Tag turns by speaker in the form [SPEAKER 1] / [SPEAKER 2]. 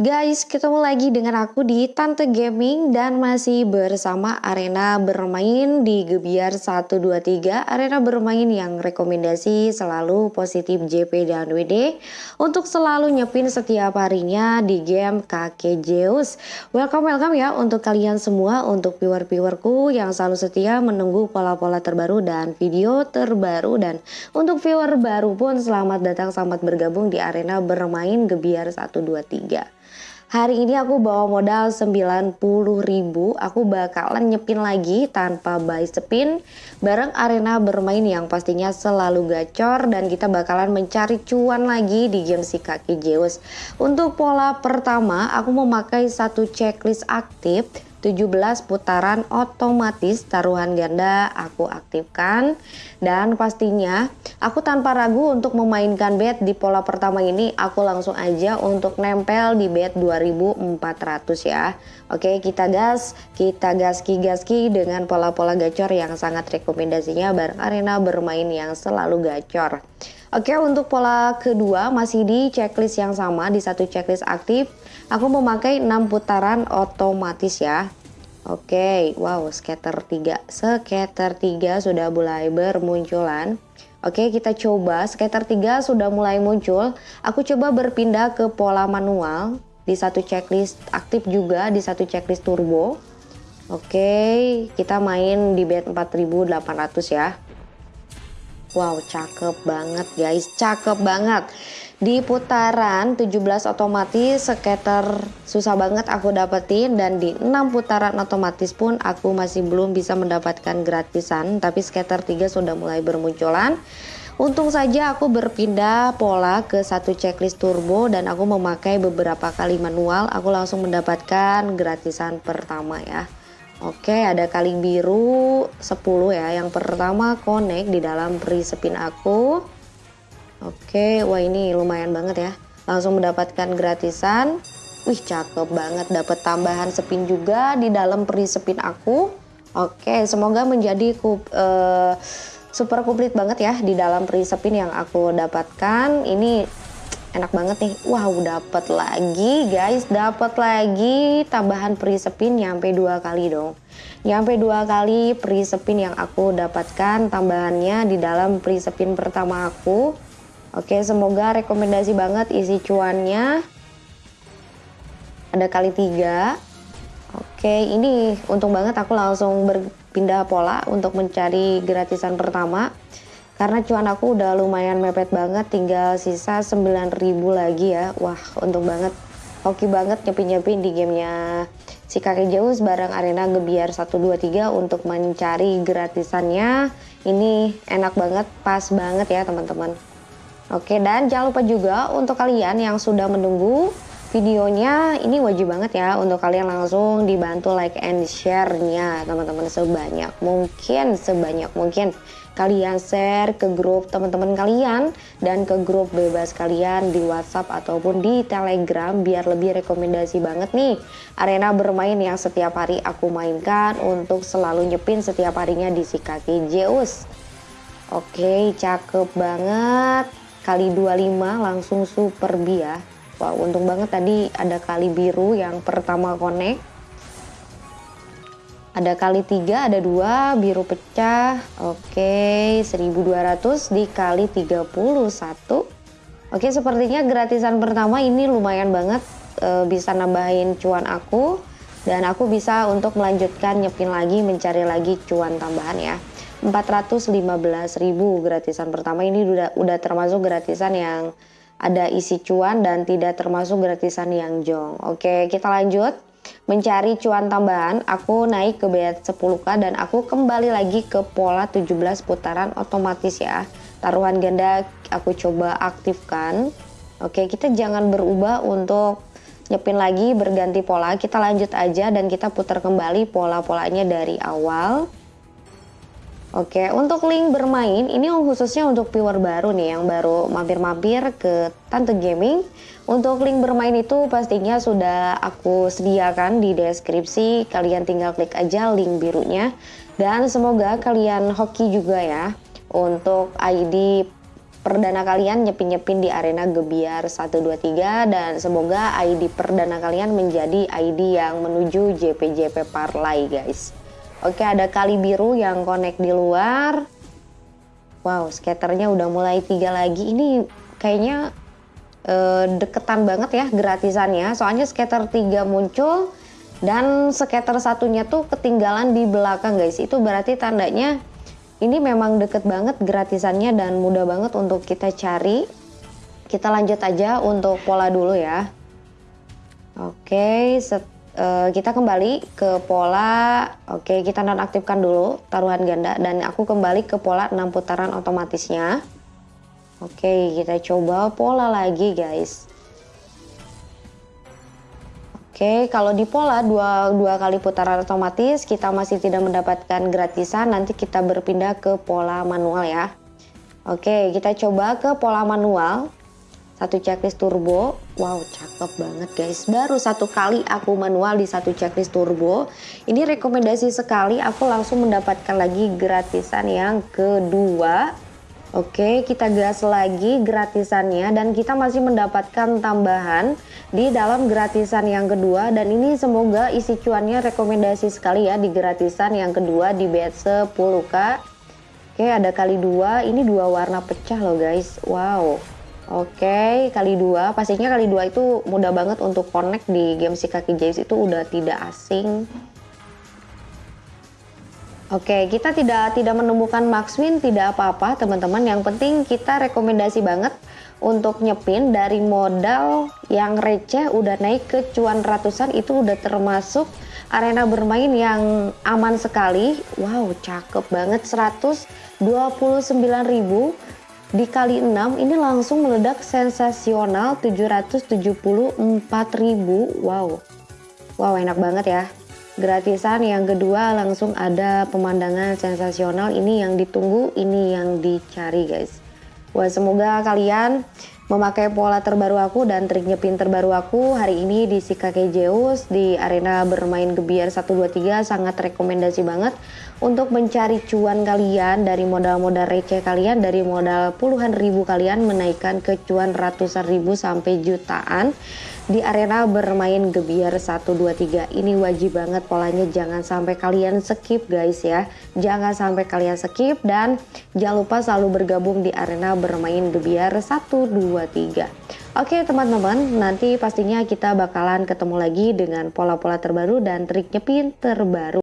[SPEAKER 1] Guys, ketemu lagi dengan aku di Tante Gaming dan masih bersama arena bermain di Gebiar 123 Arena bermain yang rekomendasi selalu positif JP dan WD Untuk selalu nyepin setiap harinya di game Kakek Zeus. Welcome welcome ya untuk kalian semua Untuk viewer-viewerku yang selalu setia menunggu pola-pola terbaru dan video terbaru. Dan untuk viewer baru pun selamat datang selamat bergabung di arena bermain Gebiar 123 Hari ini aku bawa modal 90 ribu. Aku bakalan nyepin lagi tanpa buy spin Bareng arena bermain yang pastinya selalu gacor Dan kita bakalan mencari cuan lagi di game si kaki Zeus. Untuk pola pertama aku memakai satu checklist aktif 17 putaran otomatis taruhan ganda aku aktifkan. Dan pastinya aku tanpa ragu untuk memainkan bet di pola pertama ini aku langsung aja untuk nempel di bet 2400 ya oke kita gas kita gaski gaski dengan pola-pola gacor yang sangat rekomendasinya bareng arena bermain yang selalu gacor Oke untuk pola kedua masih di checklist yang sama di satu checklist aktif Aku memakai 6 putaran otomatis ya Oke, wow, scatter 3. Scatter 3 sudah mulai bermunculan. Oke, kita coba. Scatter 3 sudah mulai muncul. Aku coba berpindah ke pola manual. Di satu checklist aktif juga, di satu checklist turbo. Oke, kita main di bed 4800 ya. Wow, cakep banget guys, cakep banget. Di putaran 17 otomatis skater susah banget aku dapetin dan di 6 putaran otomatis pun aku masih belum bisa mendapatkan gratisan tapi skater 3 sudah mulai bermunculan. Untung saja aku berpindah pola ke satu checklist turbo dan aku memakai beberapa kali manual aku langsung mendapatkan gratisan pertama ya. Oke ada kali biru 10 ya yang pertama connect di dalam free spin aku Oke, wah ini lumayan banget ya. Langsung mendapatkan gratisan. Wih, cakep banget. Dapat tambahan spin juga di dalam peri spin aku. Oke, semoga menjadi kup, uh, super komplit banget ya di dalam peri spin yang aku dapatkan. Ini enak banget nih. Wow, dapat lagi guys, dapat lagi tambahan peri spin nyampe dua kali dong. Nyampe dua kali peri spin yang aku dapatkan tambahannya di dalam peri spin pertama aku. Oke, semoga rekomendasi banget isi cuannya. Ada kali tiga. Oke, ini untung banget aku langsung berpindah pola untuk mencari gratisan pertama. Karena cuan aku udah lumayan mepet banget, tinggal sisa 9000 lagi ya. Wah, untung banget. Hoki banget nyepin-nyepin di gamenya si kakek jauh bareng arena gebiar 123 untuk mencari gratisannya. Ini enak banget, pas banget ya teman-teman. Oke, dan jangan lupa juga untuk kalian yang sudah menunggu videonya, ini wajib banget ya untuk kalian langsung dibantu like and share-nya teman-teman sebanyak mungkin, sebanyak mungkin. Kalian share ke grup teman-teman kalian dan ke grup bebas kalian di WhatsApp ataupun di Telegram biar lebih rekomendasi banget nih arena bermain yang setiap hari aku mainkan untuk selalu nyepin setiap harinya di si kaki Zeus. Oke, cakep banget kali 25 langsung super ya wow untung banget tadi ada kali biru yang pertama connect ada kali tiga ada dua biru pecah. Oke 1200 dikali 31 oke sepertinya gratisan pertama ini lumayan banget e, bisa nambahin cuan aku. Dan aku bisa untuk melanjutkan nyepin lagi mencari lagi cuan tambahan ya. 415.000 gratisan pertama. Ini udah udah termasuk gratisan yang ada isi cuan dan tidak termasuk gratisan yang jong. Oke, kita lanjut mencari cuan tambahan. Aku naik ke bet 10k dan aku kembali lagi ke pola 17 putaran otomatis ya. Taruhan ganda aku coba aktifkan. Oke, kita jangan berubah untuk nyepin lagi berganti pola. Kita lanjut aja dan kita putar kembali pola-polanya dari awal. Oke, untuk link bermain ini khususnya untuk viewer baru nih yang baru mampir-mampir ke Tante Gaming. Untuk link bermain itu pastinya sudah aku sediakan di deskripsi. Kalian tinggal klik aja link birunya. Dan semoga kalian hoki juga ya untuk ID perdana kalian nyepin-nyepin di arena Gebiar 123 dan semoga ID perdana kalian menjadi ID yang menuju JPJP Parlay guys. Oke ada kali biru yang connect di luar. Wow skaternya udah mulai tiga lagi. Ini kayaknya uh, deketan banget ya gratisannya. Soalnya skater 3 muncul dan skater satunya tuh ketinggalan di belakang guys. Itu berarti tandanya ini memang deket banget gratisannya dan mudah banget untuk kita cari. Kita lanjut aja untuk pola dulu ya. Oke, set, uh, kita kembali ke pola. Oke, kita nonaktifkan dulu taruhan ganda dan aku kembali ke pola 6 putaran otomatisnya. Oke, kita coba pola lagi guys. Oke, kalau di pola dua, dua kali putaran otomatis kita masih tidak mendapatkan gratisan, nanti kita berpindah ke pola manual ya. Oke, kita coba ke pola manual. Satu checklist turbo. Wow, cakep banget guys. Baru satu kali aku manual di satu checklist turbo. Ini rekomendasi sekali, aku langsung mendapatkan lagi gratisan yang kedua Oke, kita gas lagi gratisannya dan kita masih mendapatkan tambahan di dalam gratisan yang kedua dan ini semoga isi cuannya rekomendasi sekali ya di gratisan yang kedua di bet 10k. Oke, ada kali dua, ini dua warna pecah loh guys. Wow. Oke, kali dua, pastinya kali dua itu mudah banget untuk connect di game si kaki Jace itu udah tidak asing. Oke, kita tidak tidak menemukan max win tidak apa-apa teman-teman. Yang penting kita rekomendasi banget untuk nyepin dari modal yang receh udah naik ke cuan ratusan itu udah termasuk arena bermain yang aman sekali. Wow, cakep banget 129.000 dikali 6 ini langsung meledak sensasional 774.000. Wow. Wow, enak banget ya gratisan yang kedua langsung ada pemandangan sensasional ini yang ditunggu ini yang dicari guys Wah semoga kalian memakai pola terbaru aku dan trik nyepin terbaru aku hari ini di si kakek Zeus di arena bermain gebiar 123 sangat rekomendasi banget untuk mencari cuan kalian dari modal-modal receh kalian dari modal puluhan ribu kalian menaikkan ke cuan ratusan ribu sampai jutaan di arena bermain gebiar 123 ini wajib banget polanya. Jangan sampai kalian skip guys ya. Jangan sampai kalian skip dan jangan lupa selalu bergabung di arena bermain gebiar 123 oke teman-teman nanti pastinya kita bakalan ketemu lagi dengan pola-pola terbaru dan trik nyepin terbaru